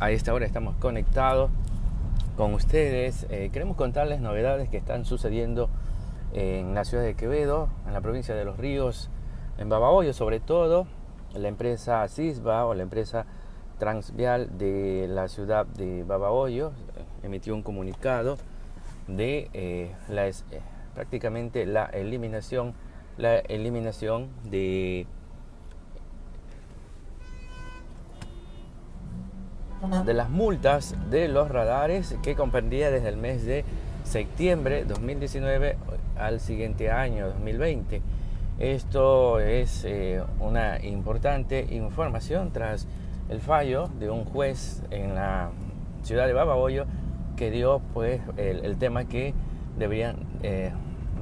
a esta hora estamos conectados con ustedes. Eh, queremos contarles novedades que están sucediendo en la ciudad de Quevedo, en la provincia de Los Ríos, en Babahoyo sobre todo. La empresa CISBA o la empresa Transvial de la ciudad de Babahoyo eh, emitió un comunicado de eh, prácticamente la eliminación, la eliminación de de las multas de los radares que comprendía desde el mes de septiembre 2019 al siguiente año 2020. Esto es eh, una importante información tras el fallo de un juez en la ciudad de Babahoyo que dio pues el, tema que deberían eh,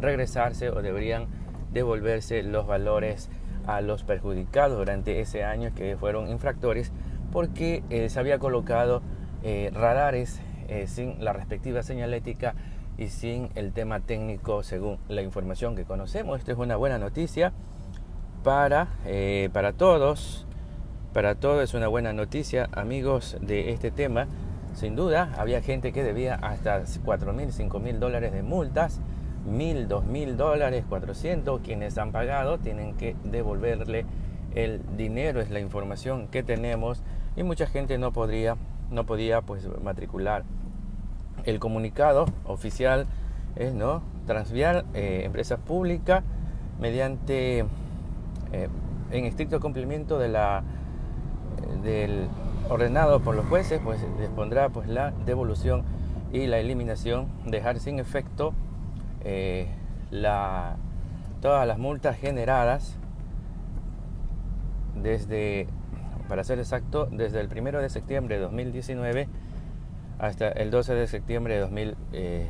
regresarse o deberían devolverse los valores a los perjudicados durante ese año que fueron infractores porque eh, se había colocado eh, radares eh, sin la respectiva señalética y sin el tema técnico según la información que conocemos. Esto es una buena noticia para, para todos. Para todos es una buena noticia, amigos de este tema. Sin duda, había gente que debía hasta 4 mil, 5 mil dólares de multas, mil, dos mil dólares, 400. Quienes han pagado tienen que devolverle el dinero, es la información que tenemos y mucha gente no podría no podía pues matricular. El comunicado oficial es no transvial eh, empresa pública mediante eh, en estricto cumplimiento de la del ordenado por los jueces pues dispondrá pues la devolución y la eliminación dejar sin efecto eh, la, todas las multas generadas desde para ser exacto, desde el 1 de septiembre de 2019 hasta el 12 de septiembre de 2000, eh,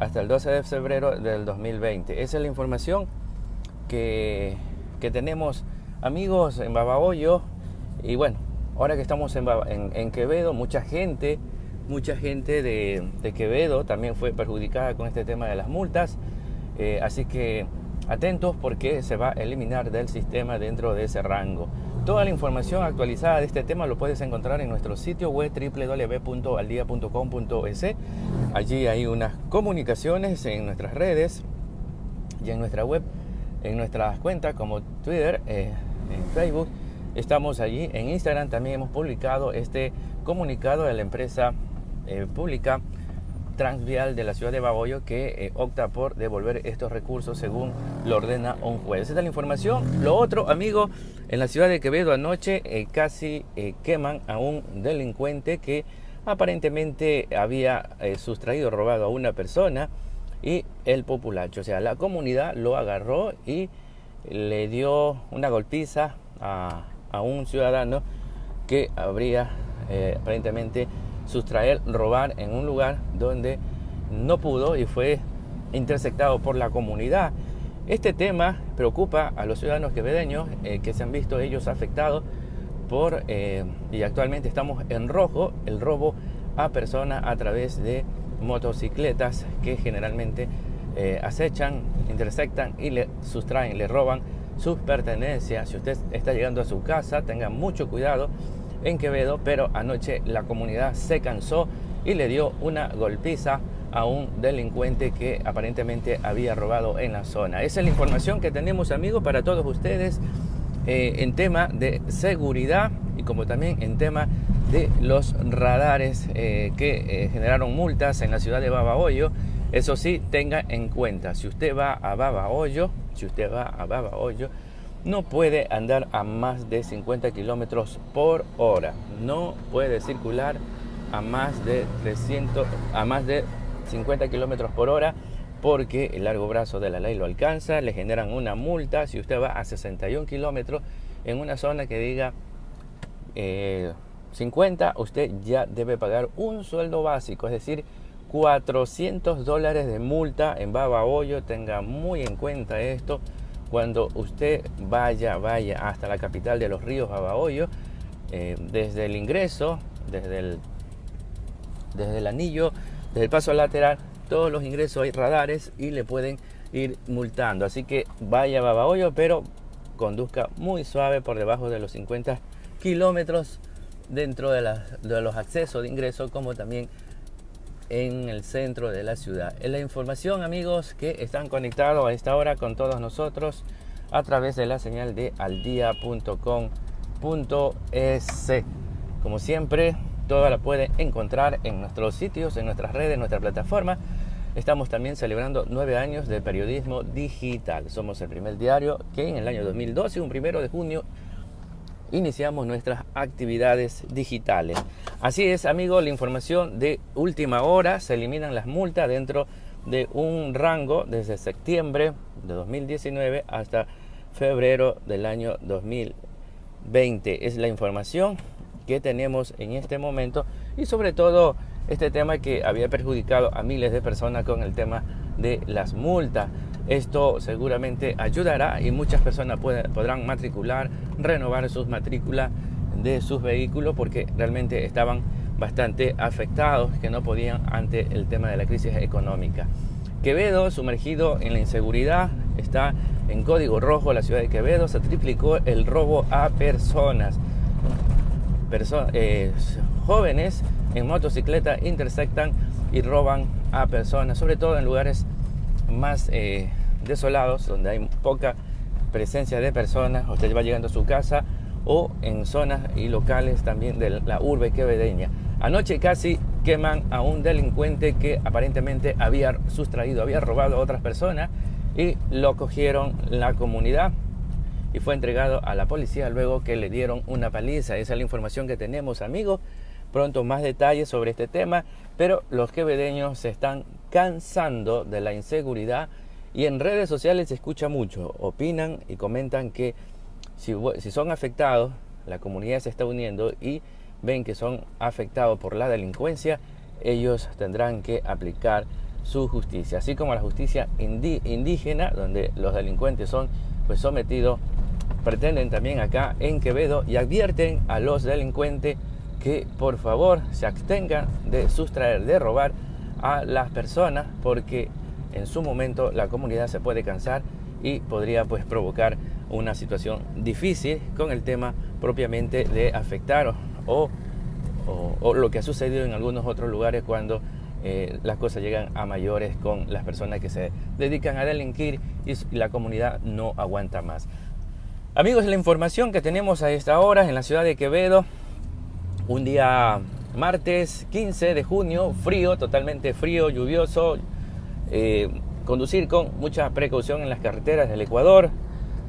hasta el 12 de febrero del 2020. Esa es la información que, que tenemos amigos en Babahoyo y bueno, ahora que estamos en, en, Quevedo, mucha gente, mucha gente de, de, Quevedo también fue perjudicada con este tema de las multas, eh, así que Atentos porque se va a eliminar del sistema dentro de ese rango. Toda la información actualizada de este tema lo puedes encontrar en nuestro sitio web www.aldia.com.es. Allí hay unas comunicaciones en nuestras redes y en nuestra web, en nuestras cuentas como Twitter, eh, en Facebook. Estamos allí. En Instagram también hemos publicado este comunicado de la empresa eh, pública transvial de la ciudad de Baboyo que eh, opta por devolver estos recursos según lo ordena un juez. Esa es la información. Lo otro, amigo, en la ciudad de Quevedo anoche eh, casi eh, queman a un delincuente que aparentemente había sustraído, robado a una persona y el populacho. O sea, la comunidad lo agarró y le dio una golpiza a, a un ciudadano que habría aparentemente sustraer, robar en un lugar donde no pudo y fue interceptado por la comunidad. Este tema preocupa a los ciudadanos quevedeños eh, que se han visto ellos afectados por, eh, y actualmente estamos en rojo, el robo a personas a través de motocicletas que generalmente eh, acechan, interceptan y le sustraen, le roban sus pertenencias. Si usted está llegando a su casa, tenga mucho cuidado en Quevedo, pero anoche la comunidad se cansó y le dio una golpiza a un delincuente que aparentemente había robado en la zona. Esa es la información que tenemos amigos para todos ustedes eh, en tema de seguridad y como también en tema de los radares eh, que eh, generaron multas en la ciudad de Babahoyo. Eso sí, tenga en cuenta, si usted va a Babahoyo, si usted va a Babahoyo, no puede andar a más de 50 kilómetros por hora. No puede circular a más de 300, a más de 50 kilómetros por hora porque el largo brazo de la ley lo alcanza, le generan una multa. Si usted va a 61 kilómetros en una zona que diga 50, eh, usted ya debe pagar un sueldo básico, es decir, 400 dólares de multa en Baba Hoyo, tenga muy en cuenta esto cuando usted vaya, vaya hasta la capital de los ríos Abahoyo, eh, desde el ingreso, desde el, desde el anillo, desde el paso lateral, todos los ingresos hay radares y le pueden ir multando. Así que vaya a Babahoyo, pero conduzca muy suave por debajo de los 50 kilómetros dentro de, de los accesos de ingreso como también en el centro de la ciudad. Es la información, amigos, que están conectados a esta hora con todos nosotros a través de la señal de aldia.com.es. Como siempre, toda la pueden encontrar en nuestros sitios, en nuestras redes, en nuestra plataforma. Estamos también celebrando nueve años de periodismo digital. Somos el primer diario que en el año 2012, un primero de junio, iniciamos nuestras actividades digitales. Así es, amigo, la información de última hora, se eliminan las multas dentro de un rango desde septiembre de 2019 hasta febrero del año 2020. Es la información que tenemos en este momento y sobre todo este tema que había perjudicado a miles de personas con el tema de las multas. Esto seguramente ayudará y muchas personas podrán matricular, renovar sus matrículas de sus vehículos porque realmente estaban bastante afectados que no podían ante el tema de la crisis económica. Quevedo, sumergido en la inseguridad, está en código rojo. La ciudad de Quevedo se triplicó el robo a personas. Eh, jóvenes en motocicleta intersectan y roban a personas, sobre todo en lugares más eh, desolados, donde hay poca presencia de personas, usted va llegando a su casa o en zonas y locales también de la urbe quevedeña. Anoche casi queman a un delincuente que aparentemente había sustraído, había robado a otras personas y lo cogieron la comunidad y fue entregado a la policía luego que le dieron una paliza. Esa es la información que tenemos, amigos. Pronto más detalles sobre este tema, pero los quevedeños se están cansando de la inseguridad y en redes sociales se escucha mucho. Opinan y comentan que si, son afectados, la comunidad se está uniendo y ven que son afectados por la delincuencia, ellos tendrán que aplicar su justicia, así como la justicia indígena, donde los delincuentes son pues sometidos, pretenden también acá en Quevedo y advierten a los delincuentes que por favor se abstengan de sustraer, de robar a las personas porque en su momento la comunidad se puede cansar y podría pues provocar una situación difícil con el tema propiamente de afectar o, o, lo que ha sucedido en algunos otros lugares cuando eh, las cosas llegan a mayores con las personas que se dedican a delinquir y la comunidad no aguanta más. Amigos, la información que tenemos a esta hora en la ciudad de Quevedo, un día martes 15 de junio, frío, totalmente frío, lluvioso. Eh, conducir con mucha precaución en las carreteras del Ecuador.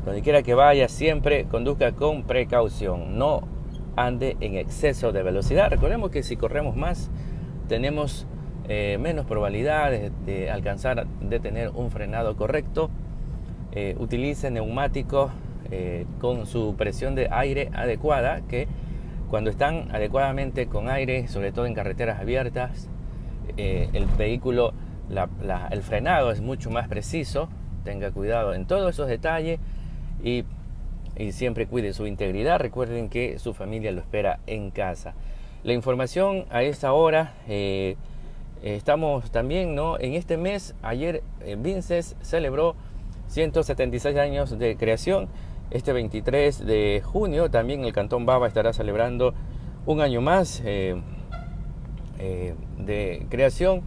Donde quiera que vaya, siempre conduzca con precaución. No ande en exceso de velocidad. Recordemos que si corremos más, tenemos eh, menos probabilidades de alcanzar de tener un frenado correcto. Eh, utilice neumáticos con su presión de aire adecuada que cuando están adecuadamente con aire, sobre todo en carreteras abiertas, eh, el vehículo, el frenado es mucho más preciso. Tenga cuidado en todos esos detalles y, siempre cuide su integridad. Recuerden que su familia lo espera en casa. La información a esta hora, eh, estamos también ¿no? en este mes, ayer eh, Vinces celebró 176 años de creación este 23 de junio también el Cantón Baba estará celebrando un año más eh, eh, de creación,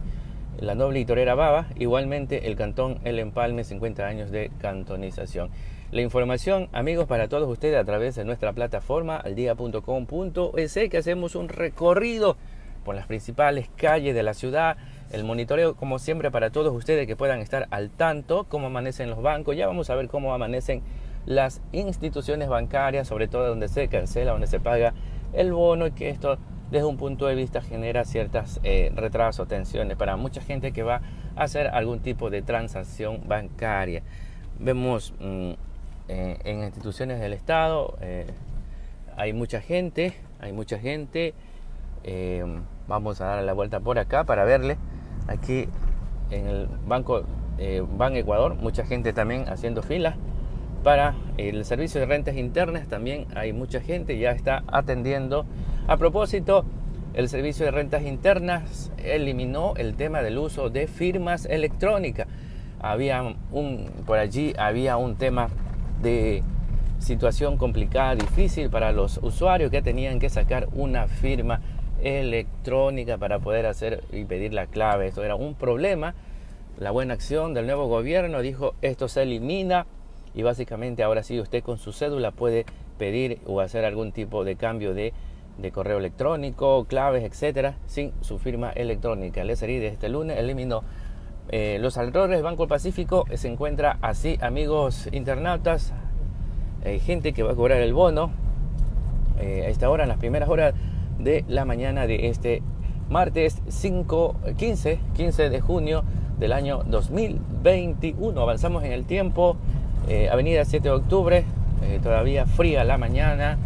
la noble y torera Baba, igualmente el Cantón El Empalme, 50 años de cantonización. La información, amigos, para todos ustedes a través de nuestra plataforma aldia.com.es, que hacemos un recorrido por las principales calles de la ciudad, el monitoreo, como siempre, para todos ustedes que puedan estar al tanto, cómo amanecen los bancos. Ya vamos a ver cómo amanecen las instituciones bancarias, sobre todo donde se cancela, donde se paga el bono y que esto desde un punto de vista genera ciertas eh, retrasos, tensiones para mucha gente que va a hacer algún tipo de transacción bancaria. Vemos mm, eh, en instituciones del Estado, eh, hay mucha gente, hay mucha gente. vamos a dar la vuelta por acá para verle. Aquí en el Banco Ban Ecuador, mucha gente también haciendo filas para el servicio de rentas internas también hay mucha gente, ya está atendiendo. A propósito, el servicio de rentas internas eliminó el tema del uso de firmas electrónicas. Había un, por allí había un tema de situación complicada, difícil para los usuarios que tenían que sacar una firma electrónica para poder hacer y pedir la clave. Esto era un problema. La buena acción del nuevo gobierno dijo esto se elimina y básicamente ahora sí usted con su cédula puede pedir o hacer algún tipo de cambio de, correo electrónico, claves, etcétera, sin su firma electrónica. El SRI de este lunes eliminó eh, los alrededores Banco Pacífico. Se encuentra así, amigos internautas, hay gente que va a cobrar el bono eh, a esta hora, en las primeras horas de la mañana de este martes 5, 15, 15 de junio del año 2021. Avanzamos en el tiempo. Eh, avenida 7 de octubre, eh, todavía fría la mañana.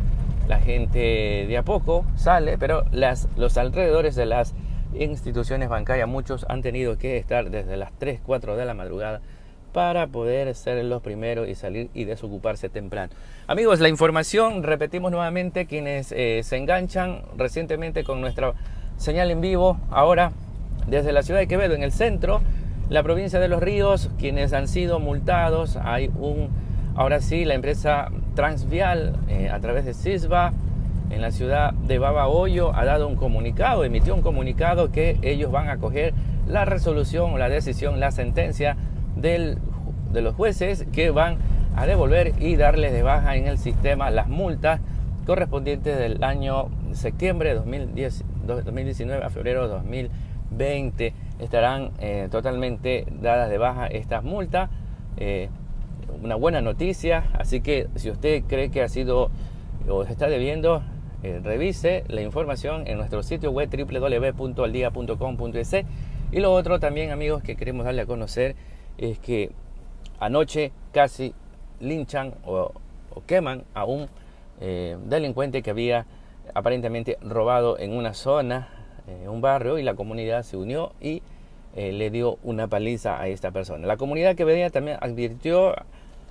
La gente de a poco sale, pero los alrededores de las instituciones bancarias, muchos han tenido que estar desde las 3, 4 de la madrugada para poder ser los primeros y salir y desocuparse temprano. Amigos, la información, repetimos nuevamente, quienes eh, se enganchan recientemente con nuestra señal en vivo, ahora desde la ciudad de Quevedo, en el centro, la provincia de Los Ríos, quienes han sido multados, hay un, ahora sí, la empresa Transvial eh, a través de CISBA, en la ciudad de Babahoyo, ha dado un comunicado, emitió un comunicado que ellos van a coger la resolución, la decisión, la sentencia del, de los jueces que van a devolver y darles de baja en el sistema las multas correspondientes del año septiembre de 2010, 2019 a febrero de 2020. Estarán eh, totalmente dadas de baja estas multas. Eh, una buena noticia, así que si usted cree que ha sido o está debiendo, eh, revise la información en nuestro sitio web www.aldia.com.es. Y lo otro también, amigos, que queremos darle a conocer es que anoche casi linchan o, queman a un delincuente que había aparentemente robado en una zona, en un barrio, y la comunidad se unió y eh, le dio una paliza a esta persona. La comunidad que venía también advirtió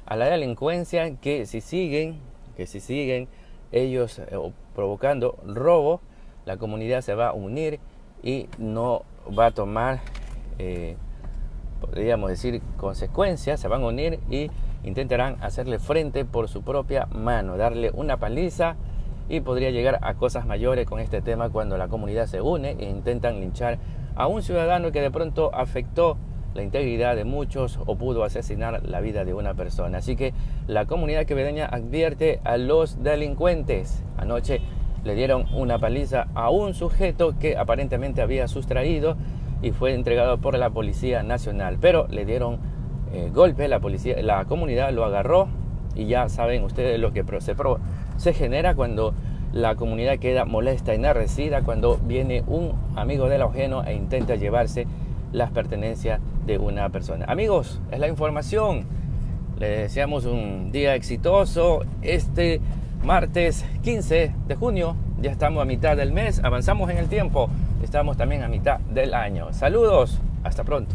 a la delincuencia que si siguen, que si siguen ellos eh, provocando robo, la comunidad se va a unir y no va a tomar podríamos decir, consecuencias, se van a unir y intentarán hacerle frente por su propia mano, darle una paliza y podría llegar a cosas mayores con este tema cuando la comunidad se une e intentan linchar a un ciudadano que de pronto afectó la integridad de muchos o pudo asesinar la vida de una persona. Así que la comunidad quevedeña advierte a los delincuentes. Anoche le dieron una paliza a un sujeto que aparentemente había sustraído y fue entregado por la Policía Nacional. Pero le dieron eh, golpe, la, policía, la comunidad lo agarró y ya saben ustedes lo que se, se genera cuando la comunidad queda molesta, y enardecida, cuando viene un amigo del ajeno e intenta llevarse las pertenencias de una persona. Amigos, es la información. Les deseamos un día exitoso. Este martes 15 de junio, ya estamos a mitad del mes, avanzamos en el tiempo estamos también a mitad del año. Saludos, hasta pronto.